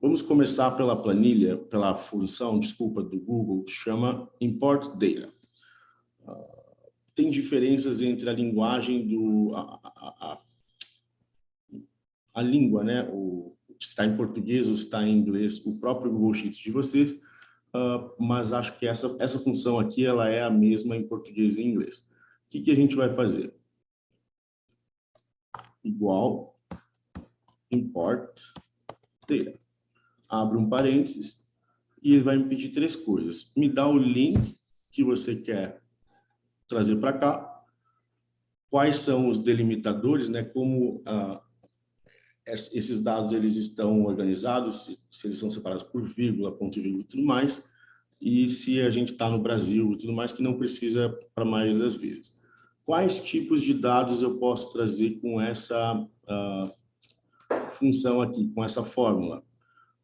Vamos começar pela planilha, pela função, desculpa, do Google, que chama Import Data. Uh, tem diferenças entre a linguagem do... A, a, a, a língua, né? O, está em português ou está em inglês, o próprio Google Sheets de vocês, uh, mas acho que essa, essa função aqui ela é a mesma em português e inglês. O que, que a gente vai fazer? Igual import data. Abre um parênteses e ele vai me pedir três coisas. Me dá o link que você quer trazer para cá, quais são os delimitadores, né, como uh, esses dados eles estão organizados, se, se, eles são separados por vírgula, ponto e vírgula e tudo mais, e se a gente está no Brasil e tudo mais, que não precisa para a maioria das vezes. Quais tipos de dados eu posso trazer com essa uh, função aqui, com essa fórmula?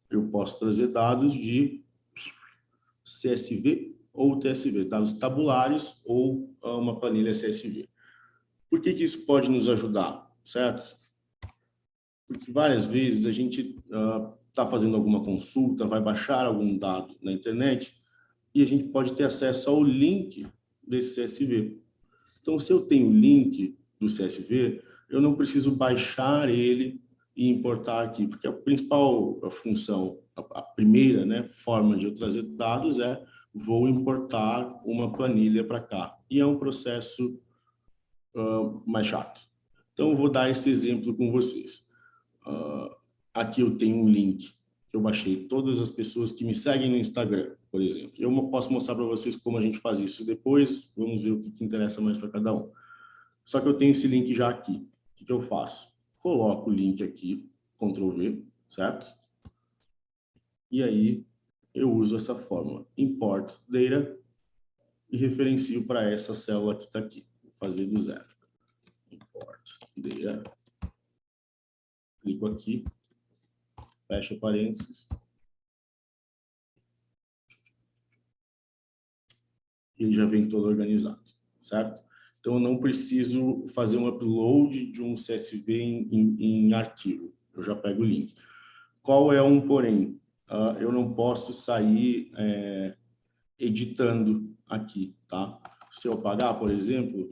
Eu posso trazer dados de CSV ou TSV, dados tabulares ou uh, uma planilha CSV. Por que, que isso pode nos ajudar, certo? Porque várias vezes a gente está uh, fazendo alguma consulta, vai baixar algum dado na internet e a gente pode ter acesso ao link desse CSV. Então, se eu tenho o link do CSV, eu não preciso baixar ele e importar aqui, porque a principal função, a primeira né, forma de eu trazer dados é vou importar uma planilha para cá. E é um processo uh, mais chato. Então, eu vou dar esse exemplo com vocês. Uh, aqui eu tenho um link que eu baixei. Todas as pessoas que me seguem no Instagram, por exemplo. Eu posso mostrar para vocês como a gente faz isso depois. Vamos ver o que, que interessa mais para cada um. Só que eu tenho esse link já aqui. O que, que eu faço? Coloco o link aqui, Ctrl V, certo? E aí eu uso essa fórmula, import data, e referencio para essa célula que está aqui. Vou fazer do zero. Import data clico aqui, fecha parênteses. Ele já vem todo organizado, certo? Então, eu não preciso fazer um upload de um CSV em, em, arquivo. Eu já pego o link. Qual é um porém? Uh, eu não posso sair é, editando aqui, tá? Se eu pagar, por exemplo,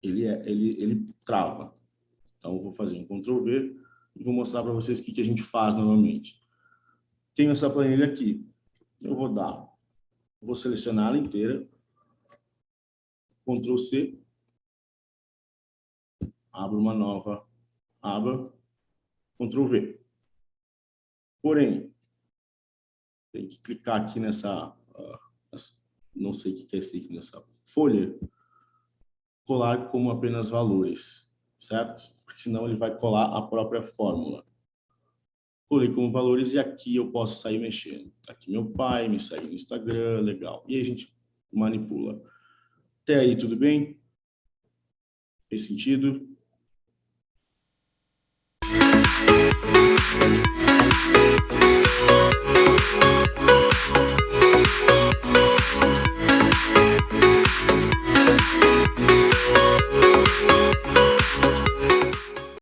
ele, é, ele, ele trava. Então, eu vou fazer um Ctrl V e vou mostrar para vocês o que, que a gente faz normalmente. Tenho essa planilha aqui. Eu vou dar, vou selecionar ela inteira, Ctrl C, abro uma nova aba, Ctrl V. Porém, tem que clicar aqui nessa, uh, não sei o que é esse nessa folha, colar como apenas valores, certo? porque senão ele vai colar a própria fórmula. Colei como valores e aqui eu posso sair mexendo. Tá aqui meu pai, me segue no Instagram, legal. E aí a gente manipula. Até aí, tudo bem? Fez sentido? Música